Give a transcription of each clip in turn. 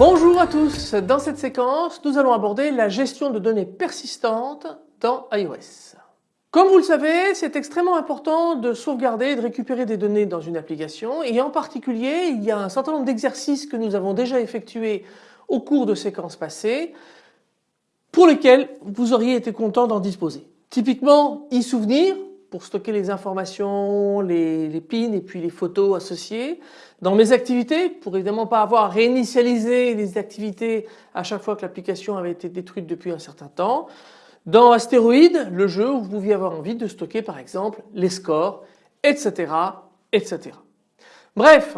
Bonjour à tous, dans cette séquence nous allons aborder la gestion de données persistantes dans iOS. Comme vous le savez, c'est extrêmement important de sauvegarder et de récupérer des données dans une application et en particulier il y a un certain nombre d'exercices que nous avons déjà effectués au cours de séquences passées pour lesquels vous auriez été content d'en disposer. Typiquement e-souvenir pour stocker les informations, les, pins et puis les photos associées. Dans mes activités, pour évidemment pas avoir à réinitialiser les activités à chaque fois que l'application avait été détruite depuis un certain temps. Dans Astéroïde, le jeu où vous pouviez avoir envie de stocker par exemple les scores, etc. etc. Bref,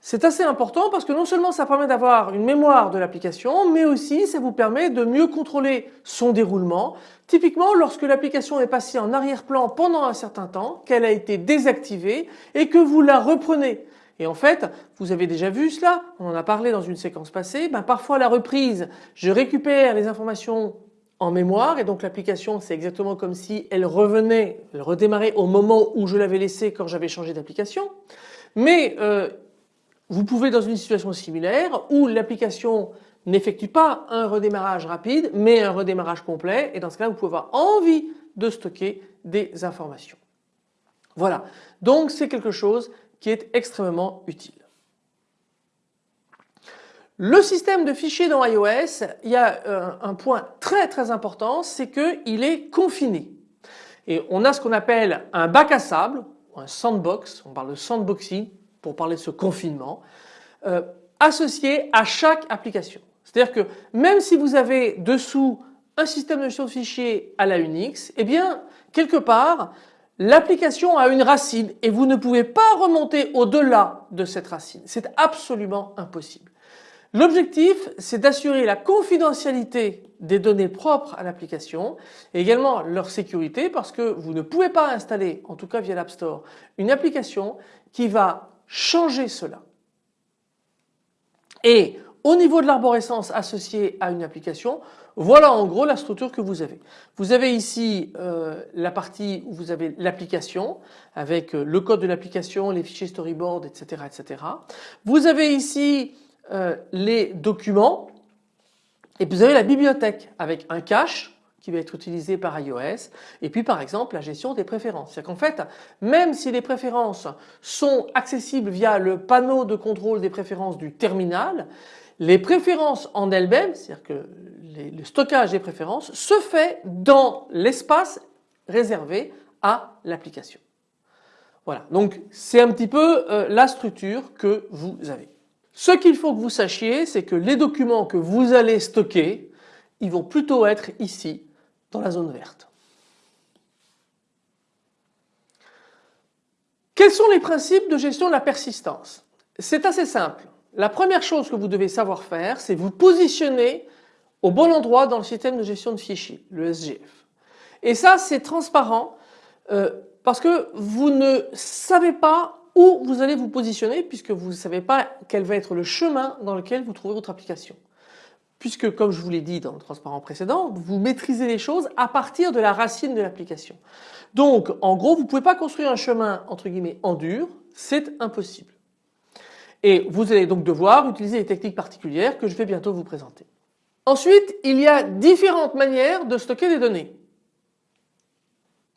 c'est assez important parce que non seulement ça permet d'avoir une mémoire de l'application, mais aussi ça vous permet de mieux contrôler son déroulement. Typiquement lorsque l'application est passée en arrière-plan pendant un certain temps, qu'elle a été désactivée et que vous la reprenez. Et en fait, vous avez déjà vu cela, on en a parlé dans une séquence passée, ben parfois la reprise, je récupère les informations en mémoire et donc l'application c'est exactement comme si elle revenait, elle redémarrait au moment où je l'avais laissé quand j'avais changé d'application. Mais euh, vous pouvez dans une situation similaire où l'application n'effectue pas un redémarrage rapide mais un redémarrage complet et dans ce cas là vous pouvez avoir envie de stocker des informations. Voilà donc c'est quelque chose qui est extrêmement utile. Le système de fichiers dans iOS, il y a euh, un point très très important, c'est qu'il est confiné. Et on a ce qu'on appelle un bac à sable, un sandbox, on parle de sandboxing pour parler de ce confinement, euh, associé à chaque application. C'est-à-dire que même si vous avez dessous un système de gestion de fichiers à la Unix, eh bien quelque part l'application a une racine et vous ne pouvez pas remonter au-delà de cette racine. C'est absolument impossible. L'objectif c'est d'assurer la confidentialité des données propres à l'application et également leur sécurité parce que vous ne pouvez pas installer, en tout cas via l'App Store, une application qui va changer cela. Et au niveau de l'arborescence associée à une application, voilà en gros la structure que vous avez. Vous avez ici euh, la partie où vous avez l'application avec euh, le code de l'application, les fichiers storyboard, etc., etc. Vous avez ici euh, les documents et puis vous avez la bibliothèque avec un cache qui va être utilisé par iOS et puis par exemple la gestion des préférences. C'est-à-dire qu'en fait même si les préférences sont accessibles via le panneau de contrôle des préférences du terminal, les préférences en elles-mêmes, c'est-à-dire que le stockage des préférences se fait dans l'espace réservé à l'application. Voilà, donc c'est un petit peu euh, la structure que vous avez. Ce qu'il faut que vous sachiez, c'est que les documents que vous allez stocker, ils vont plutôt être ici dans la zone verte. Quels sont les principes de gestion de la persistance? C'est assez simple. La première chose que vous devez savoir faire, c'est vous positionner au bon endroit dans le système de gestion de fichiers, le SGF. Et ça, c'est transparent euh, parce que vous ne savez pas où vous allez vous positionner puisque vous ne savez pas quel va être le chemin dans lequel vous trouvez votre application puisque comme je vous l'ai dit dans le transparent précédent, vous maîtrisez les choses à partir de la racine de l'application. Donc en gros vous ne pouvez pas construire un chemin entre guillemets en dur, c'est impossible. Et vous allez donc devoir utiliser des techniques particulières que je vais bientôt vous présenter. Ensuite il y a différentes manières de stocker des données.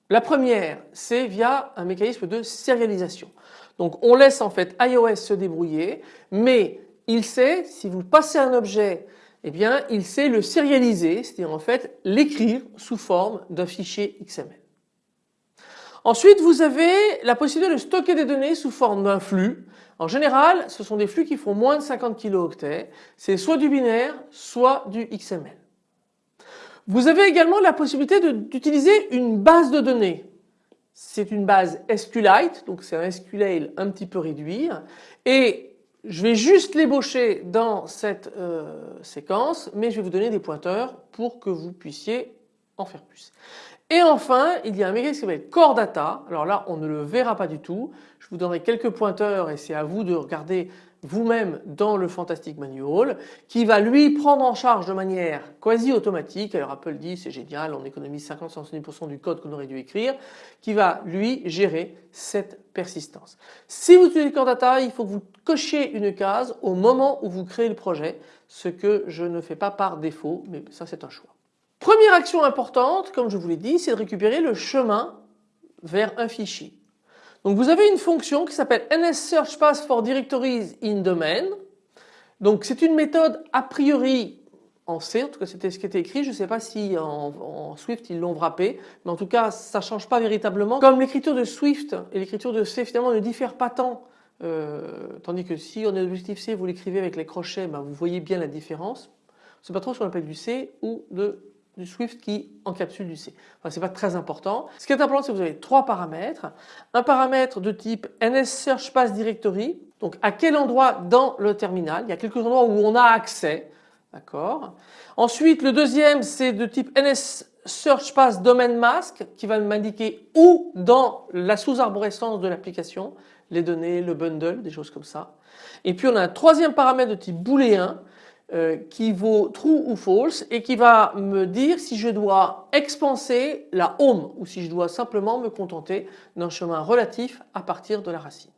La première c'est via un mécanisme de sérialisation. Donc on laisse en fait iOS se débrouiller mais il sait si vous passez un objet eh bien il sait le sérialiser, c'est-à-dire en fait l'écrire sous forme d'un fichier XML. Ensuite vous avez la possibilité de stocker des données sous forme d'un flux. En général ce sont des flux qui font moins de 50 kilooctets, c'est soit du binaire soit du XML. Vous avez également la possibilité d'utiliser une base de données. C'est une base SQLite, donc c'est un SQL un petit peu réduit et je vais juste l'ébaucher dans cette euh, séquence mais je vais vous donner des pointeurs pour que vous puissiez en faire plus. Et enfin, il y a un mécanisme qui s'appelle Core Data. Alors là, on ne le verra pas du tout. Je vous donnerai quelques pointeurs et c'est à vous de regarder vous-même dans le Fantastic Manual qui va lui prendre en charge de manière quasi automatique, alors Apple dit c'est génial, on économise 50-70% du code qu'on aurait dû écrire, qui va lui gérer cette persistance. Si vous utilisez Core Data, il faut que vous cochiez une case au moment où vous créez le projet, ce que je ne fais pas par défaut, mais ça c'est un choix. Première action importante, comme je vous l'ai dit, c'est de récupérer le chemin vers un fichier. Donc vous avez une fonction qui s'appelle NSSearchPath for Directories in Domain. Donc c'est une méthode a priori en C, en tout cas c'était ce qui était écrit, je ne sais pas si en, Swift ils l'ont wrappé, mais en tout cas ça ne change pas véritablement. Comme l'écriture de Swift et l'écriture de C finalement ne diffèrent pas tant, euh, tandis que si on est objectif C vous l'écrivez avec les crochets, ben, vous voyez bien la différence. C'est pas trop ce qu'on appelle du C ou de du Swift qui encapsule du C. Enfin, c'est pas très important. Ce qui est important, c'est que vous avez trois paramètres. Un paramètre de type NS Search Path Directory. Donc, à quel endroit dans le terminal? Il y a quelques endroits où on a accès. Ensuite, le deuxième, c'est de type NS Search Path Domain Mask qui va m'indiquer où dans la sous-arborescence de l'application, les données, le bundle, des choses comme ça. Et puis on a un troisième paramètre de type booléen euh, qui vaut true ou false et qui va me dire si je dois expanser la home ou si je dois simplement me contenter d'un chemin relatif à partir de la racine.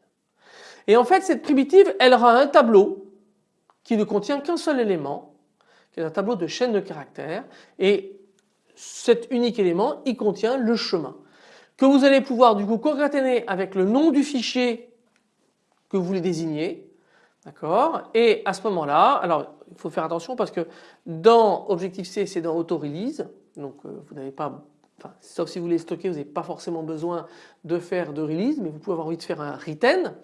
Et en fait cette primitive elle aura un tableau qui ne contient qu'un seul élément qui est un tableau de chaîne de caractères et cet unique élément il contient le chemin que vous allez pouvoir du coup concaténer avec le nom du fichier que vous voulez désigner D'accord Et à ce moment-là, alors il faut faire attention parce que dans Objective-C c'est dans Auto-Release, donc euh, vous n'avez pas, enfin, sauf si vous voulez stocker, vous n'avez pas forcément besoin de faire de release, mais vous pouvez avoir envie de faire un retain.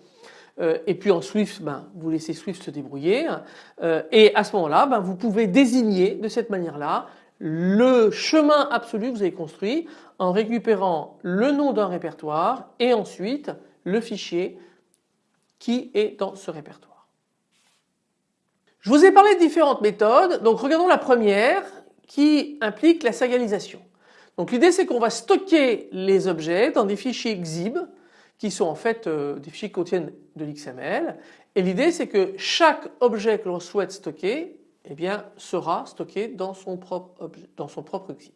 Euh, et puis en Swift, ben, vous laissez Swift se débrouiller. Euh, et à ce moment-là, ben, vous pouvez désigner de cette manière-là le chemin absolu que vous avez construit en récupérant le nom d'un répertoire et ensuite le fichier qui est dans ce répertoire. Je vous ai parlé de différentes méthodes, donc regardons la première qui implique la sérialisation. Donc l'idée c'est qu'on va stocker les objets dans des fichiers XIB qui sont en fait euh, des fichiers qui contiennent de l'XML et l'idée c'est que chaque objet que l'on souhaite stocker eh bien, sera stocké dans son propre, XIB.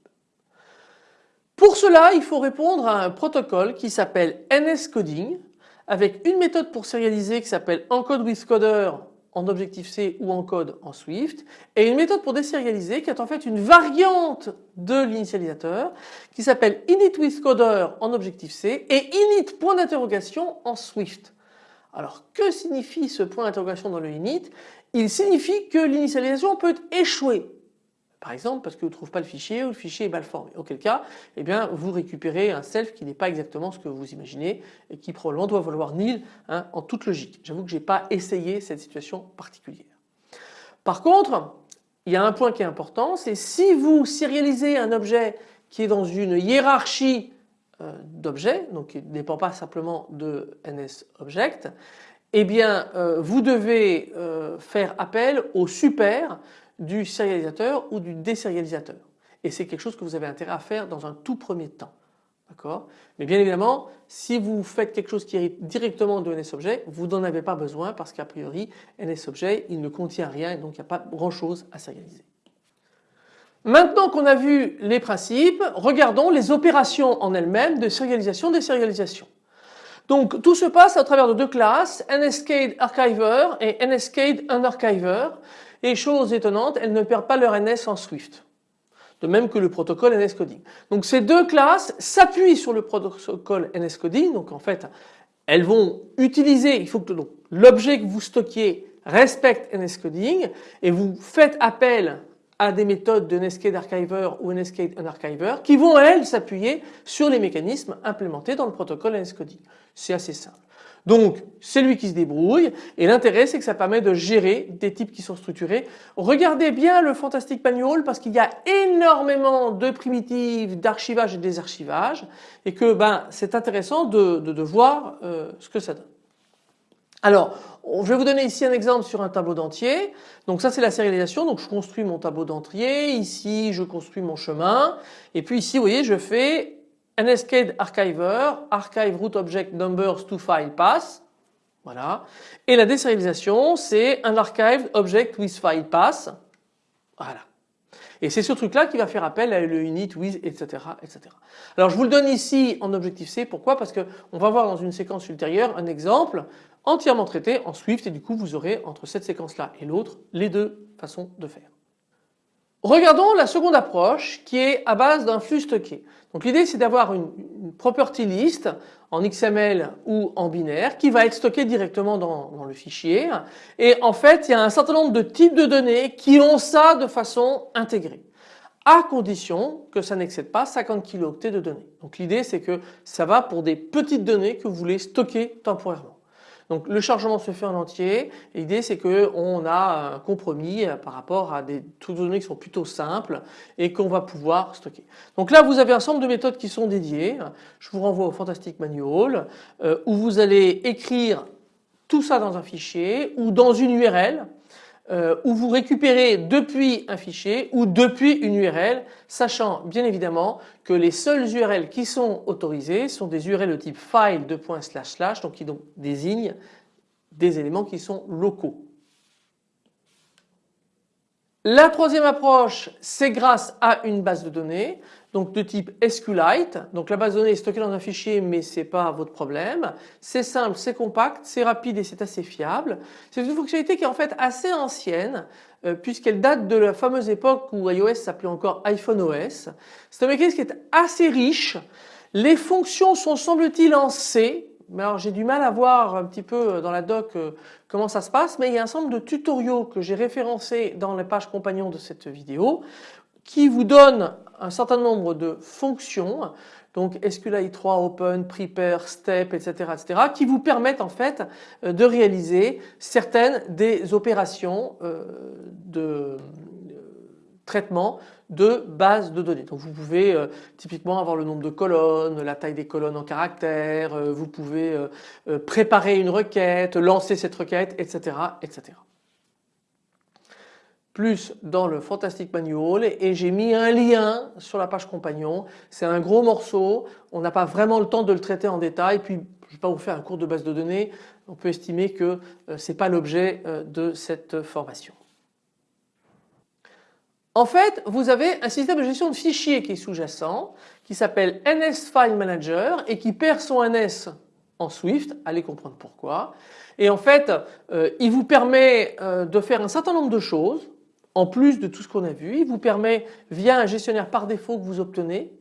Pour cela il faut répondre à un protocole qui s'appelle NSCoding avec une méthode pour sérialiser qui s'appelle EncodeWithCoder en Objective-C ou en code en Swift et une méthode pour désérialiser qui est en fait une variante de l'initialisateur qui s'appelle initWithCoder en Objective-C et init point d'interrogation en Swift. Alors que signifie ce point d'interrogation dans le init? Il signifie que l'initialisation peut échouer. Par exemple parce que vous ne trouvez pas le fichier ou le fichier est mal formé. Auquel cas, eh bien, vous récupérez un self qui n'est pas exactement ce que vous imaginez et qui probablement doit valoir nil hein, en toute logique. J'avoue que je n'ai pas essayé cette situation particulière. Par contre, il y a un point qui est important, c'est si vous serialisez un objet qui est dans une hiérarchie euh, d'objets, donc qui ne dépend pas simplement de NSObject, eh bien euh, vous devez euh, faire appel au super du sérialisateur ou du désérialisateur. Et c'est quelque chose que vous avez intérêt à faire dans un tout premier temps. D'accord? Mais bien évidemment, si vous faites quelque chose qui hérite directement de NSObjet, vous n'en avez pas besoin parce qu'a priori, NSObjet, il ne contient rien et donc il n'y a pas grand chose à sérialiser. Maintenant qu'on a vu les principes, regardons les opérations en elles-mêmes de sérialisation désérialisation. Donc tout se passe à travers de deux classes, NSCADE Archiver et NSCADE Unarchiver. Et chose étonnante, elles ne perdent pas leur NS en Swift. De même que le protocole NSCoding. Donc ces deux classes s'appuient sur le protocole NSCoding. Donc en fait, elles vont utiliser, il faut que l'objet que vous stockiez respecte NSCoding et vous faites appel à des méthodes de Netscape Archiver ou Netscape Unarchiver qui vont elles s'appuyer sur les mécanismes implémentés dans le protocole NSCoding. C'est assez simple. Donc c'est lui qui se débrouille et l'intérêt c'est que ça permet de gérer des types qui sont structurés. Regardez bien le Fantastic Manual parce qu'il y a énormément de primitives d'archivage et de désarchivage et que ben, c'est intéressant de, voir euh, ce que ça donne. Alors je vais vous donner ici un exemple sur un tableau d'entier. Donc ça c'est la sérialisation. Donc je construis mon tableau d'entier. Ici je construis mon chemin. Et puis ici vous voyez je fais NSCADE Archiver, Archive Root Object Numbers to File Pass. Voilà. Et la désérialisation c'est un Archive Object with File Pass. Voilà. Et c'est ce truc là qui va faire appel à le init with etc etc. Alors je vous le donne ici en objectif C. Pourquoi? Parce que on va voir dans une séquence ultérieure un exemple entièrement traité en Swift et du coup vous aurez entre cette séquence là et l'autre les deux façons de faire. Regardons la seconde approche qui est à base d'un flux stocké. Donc l'idée c'est d'avoir une, property list en XML ou en binaire qui va être stockée directement dans, le fichier et en fait il y a un certain nombre de types de données qui ont ça de façon intégrée à condition que ça n'excède pas 50 kilooctets de données. Donc l'idée c'est que ça va pour des petites données que vous voulez stocker temporairement. Donc le chargement se fait en entier. L'idée c'est qu'on a un compromis euh, par rapport à des de données qui sont plutôt simples et qu'on va pouvoir stocker. Donc là vous avez un ensemble de méthodes qui sont dédiées. Je vous renvoie au Fantastic Manual euh, où vous allez écrire tout ça dans un fichier ou dans une URL euh, où vous récupérez depuis un fichier ou depuis une URL, sachant bien évidemment que les seules URL qui sont autorisées sont des URL de type file de slash slash donc qui désignent des éléments qui sont locaux. La troisième approche, c'est grâce à une base de données donc de type SQLite. Donc la base de données est stockée dans un fichier mais ce n'est pas votre problème. C'est simple, c'est compact, c'est rapide et c'est assez fiable. C'est une fonctionnalité qui est en fait assez ancienne euh, puisqu'elle date de la fameuse époque où iOS s'appelait encore iPhone OS. C'est un mécanisme qui est assez riche. Les fonctions sont semble-t-il en C. Mais alors j'ai du mal à voir un petit peu dans la doc euh, comment ça se passe mais il y a un nombre de tutoriaux que j'ai référencés dans les pages compagnons de cette vidéo qui vous donne un certain nombre de fonctions donc SQLite 3, Open, Prepare, Step, etc., etc., qui vous permettent en fait euh, de réaliser certaines des opérations euh, de euh, traitement de base de données. Donc vous pouvez typiquement avoir le nombre de colonnes, la taille des colonnes en caractères, vous pouvez préparer une requête, lancer cette requête, etc., etc plus dans le Fantastic Manual et j'ai mis un lien sur la page compagnon. C'est un gros morceau, on n'a pas vraiment le temps de le traiter en détail puis je ne vais pas vous faire un cours de base de données, on peut estimer que euh, ce n'est pas l'objet euh, de cette formation. En fait, vous avez un système de gestion de fichiers qui est sous-jacent, qui s'appelle NS File Manager et qui perd son NS en Swift, allez comprendre pourquoi. Et en fait, euh, il vous permet de faire un certain nombre de choses en plus de tout ce qu'on a vu. Il vous permet via un gestionnaire par défaut que vous obtenez,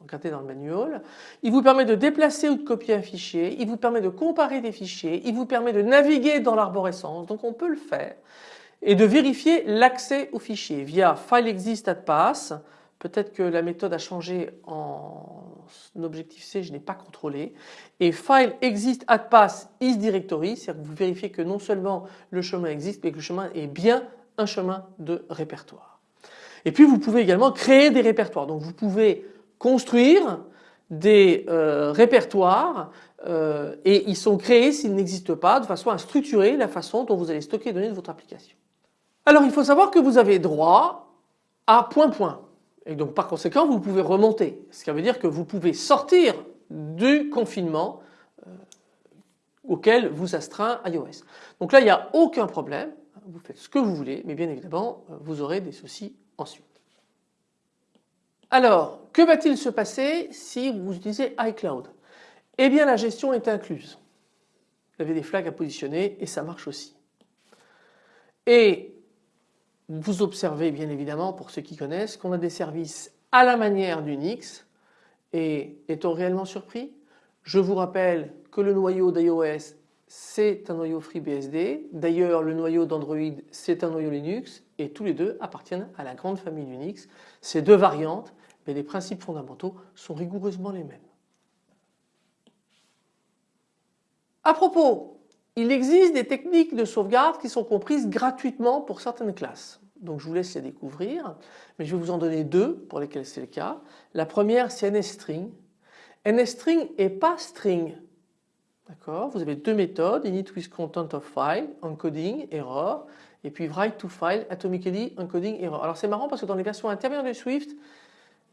regardez dans le manual, il vous permet de déplacer ou de copier un fichier, il vous permet de comparer des fichiers, il vous permet de naviguer dans l'arborescence, donc on peut le faire, et de vérifier l'accès au fichier via FileExist peut-être que la méthode a changé en objectif C, je n'ai pas contrôlé, et file exist pass is directory, c'est-à-dire que vous vérifiez que non seulement le chemin existe, mais que le chemin est bien un chemin de répertoire. Et puis vous pouvez également créer des répertoires. Donc vous pouvez construire des euh, répertoires euh, et ils sont créés s'ils n'existent pas de façon à structurer la façon dont vous allez stocker les données de votre application. Alors il faut savoir que vous avez droit à point point et donc par conséquent vous pouvez remonter ce qui veut dire que vous pouvez sortir du confinement euh, auquel vous astreint iOS. Donc là il n'y a aucun problème vous faites ce que vous voulez, mais bien évidemment, euh, vous aurez des soucis ensuite. Alors, que va-t-il se passer si vous utilisez iCloud? Eh bien, la gestion est incluse. Vous avez des flags à positionner et ça marche aussi. Et vous observez bien évidemment, pour ceux qui connaissent, qu'on a des services à la manière d'Unix. Et est-on réellement surpris? Je vous rappelle que le noyau d'iOS c'est un noyau FreeBSD. D'ailleurs, le noyau d'Android, c'est un noyau Linux et tous les deux appartiennent à la grande famille Unix. Ces deux variantes, mais les principes fondamentaux sont rigoureusement les mêmes. À propos, il existe des techniques de sauvegarde qui sont comprises gratuitement pour certaines classes. Donc je vous laisse les découvrir, mais je vais vous en donner deux pour lesquelles c'est le cas. La première c'est NSString. NSString est pas string, D'accord Vous avez deux méthodes, init with content of file, encoding, error, et puis write to file, atomically, encoding, error. Alors c'est marrant parce que dans les versions intermédiaires de Swift,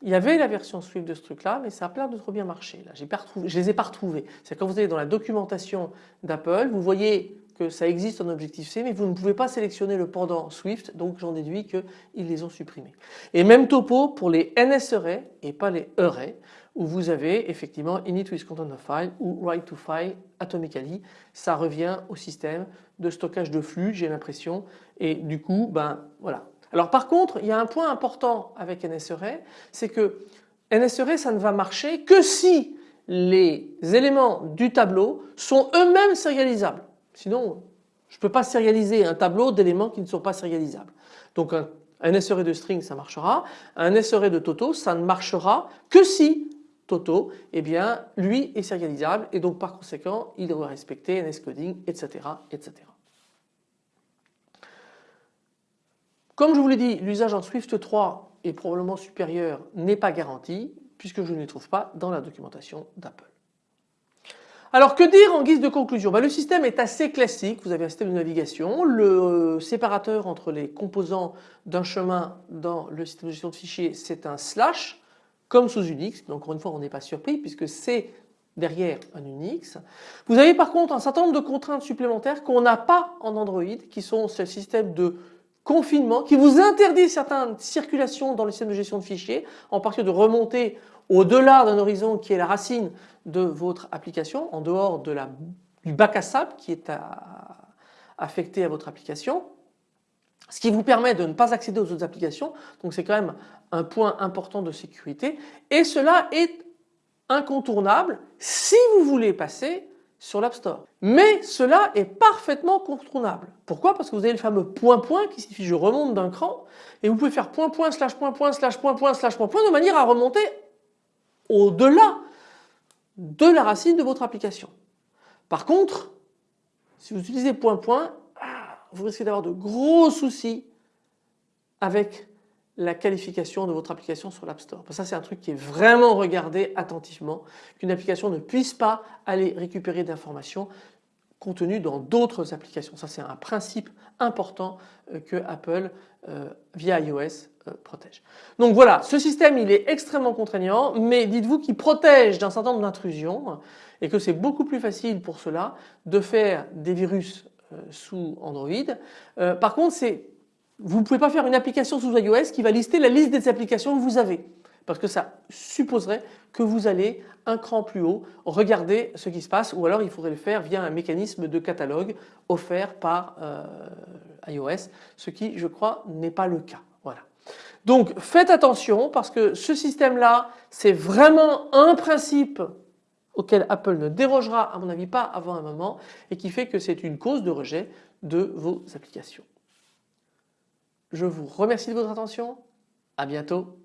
il y avait la version Swift de ce truc là, mais ça a l'air de trop bien marcher. Là, retrouvé, je les ai pas retrouvés. C'est quand vous allez dans la documentation d'Apple, vous voyez que ça existe en Objective-C, mais vous ne pouvez pas sélectionner le pendant Swift, donc j'en déduis qu'ils les ont supprimés. Et même topo pour les NS arrays et pas les arrays, où vous avez effectivement init with content of file ou write to file atomically. Ça revient au système de stockage de flux, j'ai l'impression, et du coup, ben voilà. Alors par contre, il y a un point important avec NSArray, c'est que NSArray ça ne va marcher que si les éléments du tableau sont eux-mêmes sérialisables. Sinon, je ne peux pas sérialiser un tableau d'éléments qui ne sont pas sérialisables. Donc un, un SRE de string ça marchera, un SRE de Toto ça ne marchera que si Toto, eh bien lui est sérialisable et donc par conséquent il doit respecter NSCoding etc. etc. Comme je vous l'ai dit, l'usage en Swift 3 est probablement supérieur n'est pas garanti puisque je ne les trouve pas dans la documentation d'Apple. Alors que dire en guise de conclusion? Ben, Le système est assez classique, vous avez un système de navigation, le séparateur entre les composants d'un chemin dans le système de gestion de fichiers c'est un slash comme sous Unix, donc encore une fois on n'est pas surpris puisque c'est derrière un Unix. Vous avez par contre un certain nombre de contraintes supplémentaires qu'on n'a pas en Android qui sont ce système de confinement qui vous interdit certaines circulations dans le système de gestion de fichiers en particulier de remonter au-delà d'un horizon qui est la racine de votre application en dehors du bac à sable qui est affecté à votre application ce qui vous permet de ne pas accéder aux autres applications donc c'est quand même un point important de sécurité et cela est incontournable si vous voulez passer sur l'App Store. Mais cela est parfaitement contournable. Pourquoi? Parce que vous avez le fameux point point qui signifie je remonte d'un cran et vous pouvez faire point point slash point point slash point point slash point point de manière à remonter au-delà de la racine de votre application. Par contre, si vous utilisez point point, vous risquez d'avoir de gros soucis avec la qualification de votre application sur l'App Store. Ça c'est un truc qui est vraiment regardé attentivement, qu'une application ne puisse pas aller récupérer d'informations contenues dans d'autres applications. Ça c'est un principe important euh, que Apple euh, via iOS euh, protège. Donc voilà, ce système il est extrêmement contraignant mais dites-vous qu'il protège d'un certain nombre d'intrusions et que c'est beaucoup plus facile pour cela de faire des virus sous Android. par contre vous ne pouvez pas faire une application sous iOS qui va lister la liste des applications que vous avez parce que ça supposerait que vous allez un cran plus haut regarder ce qui se passe ou alors il faudrait le faire via un mécanisme de catalogue offert par euh, iOS ce qui je crois n'est pas le cas. Voilà. Donc faites attention parce que ce système là c'est vraiment un principe auquel Apple ne dérogera à mon avis pas avant un moment et qui fait que c'est une cause de rejet de vos applications. Je vous remercie de votre attention. À bientôt.